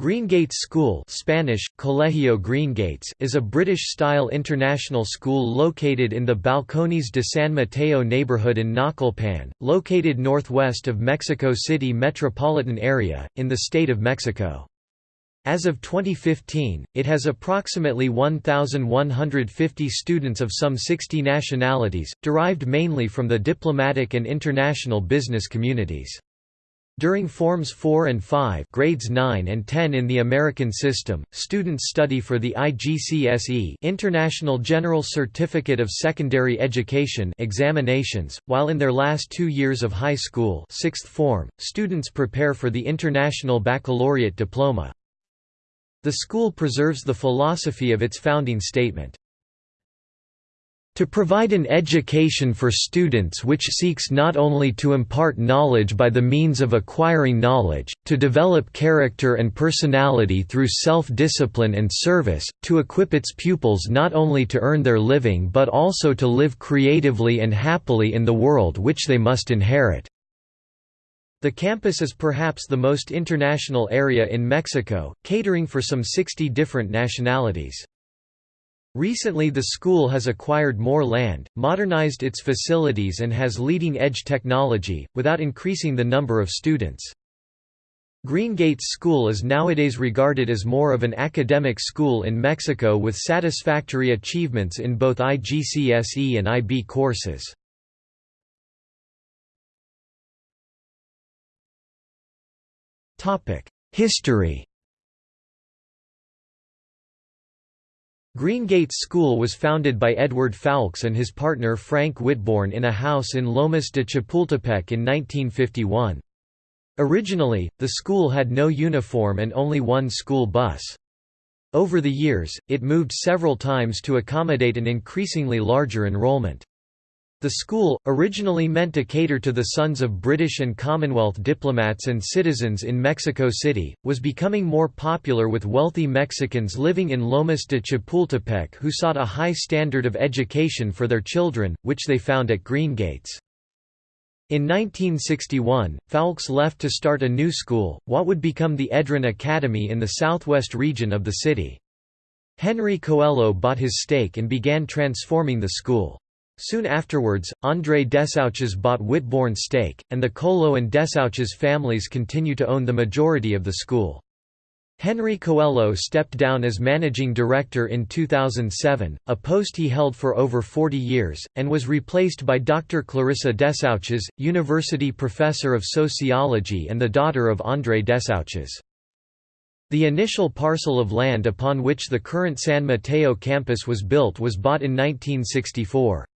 Greengates School Spanish, Colegio Greengates is a British-style international school located in the Balcones de San Mateo neighborhood in Naucalpan, located northwest of Mexico City metropolitan area, in the state of Mexico. As of 2015, it has approximately 1,150 students of some 60 nationalities, derived mainly from the diplomatic and international business communities. During Forms 4 and 5 grades 9 and 10 in the American system, students study for the IGCSE International General Certificate of Secondary Education examinations, while in their last two years of high school sixth form, students prepare for the International Baccalaureate diploma. The school preserves the philosophy of its founding statement, to provide an education for students which seeks not only to impart knowledge by the means of acquiring knowledge, to develop character and personality through self-discipline and service, to equip its pupils not only to earn their living but also to live creatively and happily in the world which they must inherit." The campus is perhaps the most international area in Mexico, catering for some 60 different nationalities. Recently the school has acquired more land, modernized its facilities and has leading-edge technology, without increasing the number of students. Greengates School is nowadays regarded as more of an academic school in Mexico with satisfactory achievements in both IGCSE and IB courses. History Greengates School was founded by Edward Foulkes and his partner Frank Whitbourne in a house in Lomas de Chapultepec in 1951. Originally, the school had no uniform and only one school bus. Over the years, it moved several times to accommodate an increasingly larger enrollment. The school, originally meant to cater to the sons of British and Commonwealth diplomats and citizens in Mexico City, was becoming more popular with wealthy Mexicans living in Lomas de Chapultepec who sought a high standard of education for their children, which they found at Greengates. In 1961, Foulkes left to start a new school, what would become the Edron Academy in the southwest region of the city. Henry Coello bought his stake and began transforming the school. Soon afterwards, André Desouches bought Whitbourne's stake, and the Coello and Desouches families continue to own the majority of the school. Henry Coello stepped down as managing director in 2007, a post he held for over 40 years, and was replaced by Dr. Clarissa Desouches, university professor of sociology and the daughter of André Desouches. The initial parcel of land upon which the current San Mateo campus was built was bought in 1964.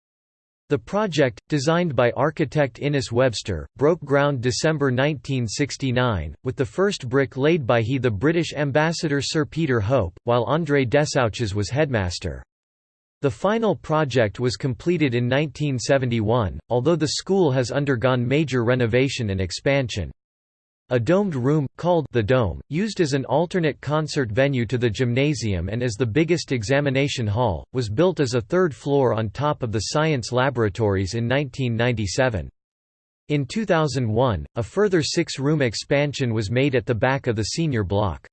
The project, designed by architect Innes Webster, broke ground December 1969, with the first brick laid by he the British ambassador Sir Peter Hope, while André Desouches was headmaster. The final project was completed in 1971, although the school has undergone major renovation and expansion. A domed room, called the Dome, used as an alternate concert venue to the gymnasium and as the biggest examination hall, was built as a third floor on top of the science laboratories in 1997. In 2001, a further six-room expansion was made at the back of the senior block.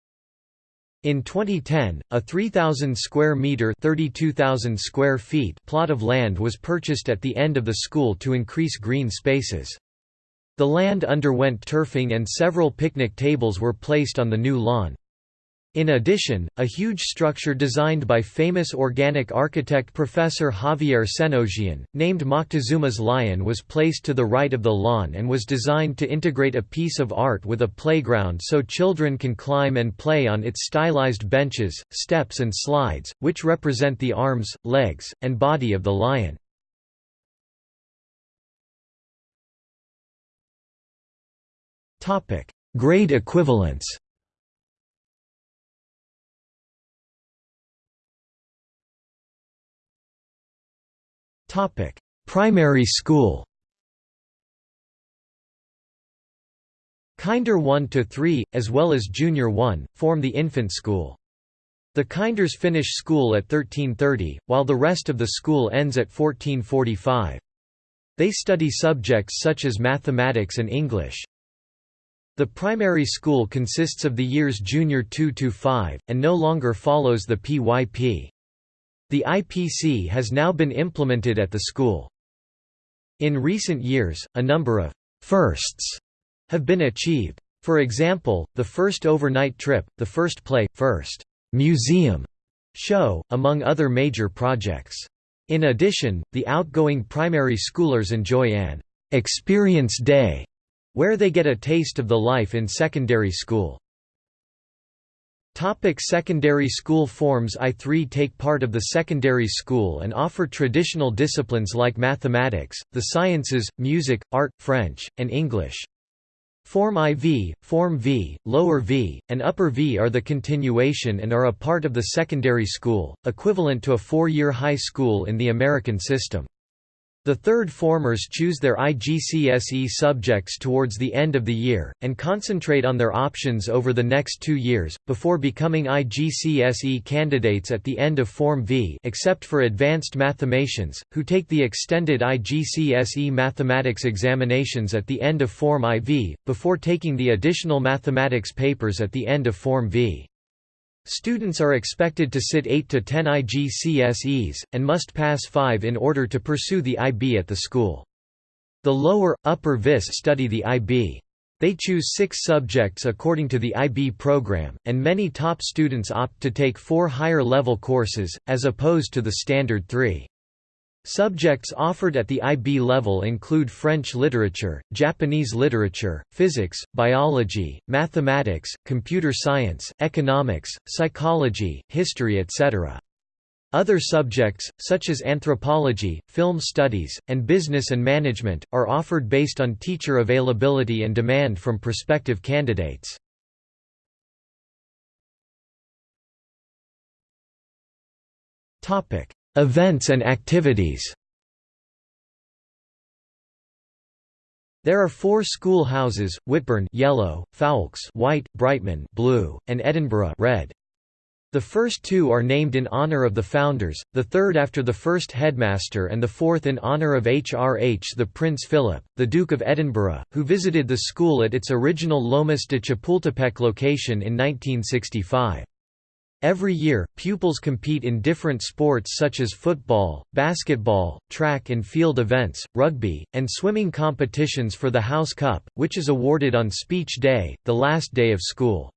In 2010, a 3,000 square meter (32,000 square feet) plot of land was purchased at the end of the school to increase green spaces. The land underwent turfing and several picnic tables were placed on the new lawn. In addition, a huge structure designed by famous organic architect Professor Javier Senosiain, named Moctezuma's Lion was placed to the right of the lawn and was designed to integrate a piece of art with a playground so children can climb and play on its stylized benches, steps and slides, which represent the arms, legs, and body of the lion. Topic: Grade equivalence. Topic: Primary school. Kinder 1 to 3, as well as Junior 1, form the infant school. The Kinders finish school at 1330, while the rest of the school ends at 1445. They study subjects such as mathematics and English. The primary school consists of the years Junior 2–5, and no longer follows the PYP. The IPC has now been implemented at the school. In recent years, a number of «firsts» have been achieved. For example, the first overnight trip, the first play, first «museum» show, among other major projects. In addition, the outgoing primary schoolers enjoy an «experience day» where they get a taste of the life in secondary school. Topic secondary school forms I3 take part of the secondary school and offer traditional disciplines like mathematics, the sciences, music, art, French, and English. Form IV, Form V, Lower V, and Upper V are the continuation and are a part of the secondary school, equivalent to a four-year high school in the American system. The third formers choose their IGCSE subjects towards the end of the year, and concentrate on their options over the next two years, before becoming IGCSE candidates at the end of Form V except for advanced mathematicians, who take the extended IGCSE mathematics examinations at the end of Form IV, before taking the additional mathematics papers at the end of Form V. Students are expected to sit 8 to 10 IGCSEs, and must pass 5 in order to pursue the IB at the school. The lower, upper VIS study the IB. They choose six subjects according to the IB program, and many top students opt to take four higher-level courses, as opposed to the standard three. Subjects offered at the IB level include French literature, Japanese literature, physics, biology, mathematics, computer science, economics, psychology, history etc. Other subjects, such as anthropology, film studies, and business and management, are offered based on teacher availability and demand from prospective candidates. Topic: Events and activities There are four school houses, Whitbourne yellow, Foulkes white, Brightman blue, and Edinburgh red. The first two are named in honour of the founders, the third after the first headmaster and the fourth in honour of HRH the Prince Philip, the Duke of Edinburgh, who visited the school at its original Lomas de Chapultepec location in 1965. Every year, pupils compete in different sports such as football, basketball, track and field events, rugby, and swimming competitions for the House Cup, which is awarded on Speech Day, the last day of school.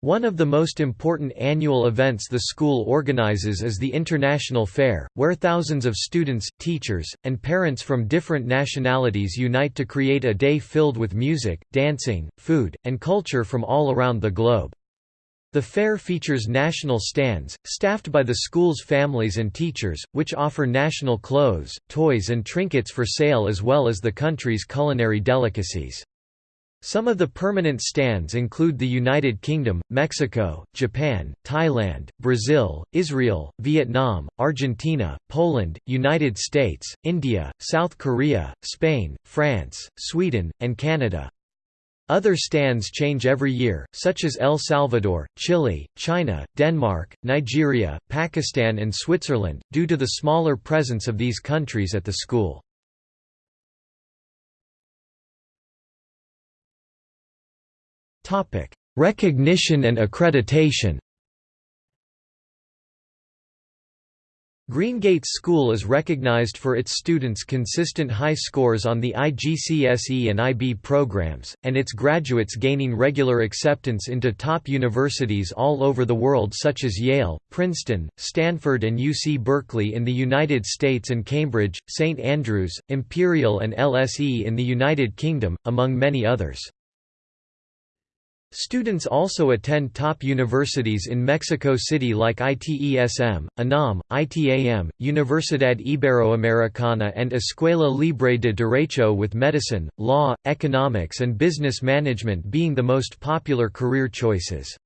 One of the most important annual events the school organizes is the International Fair, where thousands of students, teachers, and parents from different nationalities unite to create a day filled with music, dancing, food, and culture from all around the globe. The fair features national stands, staffed by the school's families and teachers, which offer national clothes, toys and trinkets for sale as well as the country's culinary delicacies. Some of the permanent stands include the United Kingdom, Mexico, Japan, Thailand, Brazil, Israel, Vietnam, Argentina, Poland, United States, India, South Korea, Spain, France, Sweden, and Canada. Other stands change every year, such as El Salvador, Chile, China, Denmark, Nigeria, Pakistan and Switzerland, due to the smaller presence of these countries at the school. Recognition and accreditation Greengates School is recognized for its students' consistent high scores on the IGCSE and IB programs, and its graduates gaining regular acceptance into top universities all over the world such as Yale, Princeton, Stanford and UC Berkeley in the United States and Cambridge, St Andrews, Imperial and LSE in the United Kingdom, among many others. Students also attend top universities in Mexico City like ITESM, UNAM, ITAM, Universidad Iberoamericana and Escuela Libre de Derecho with medicine, law, economics and business management being the most popular career choices.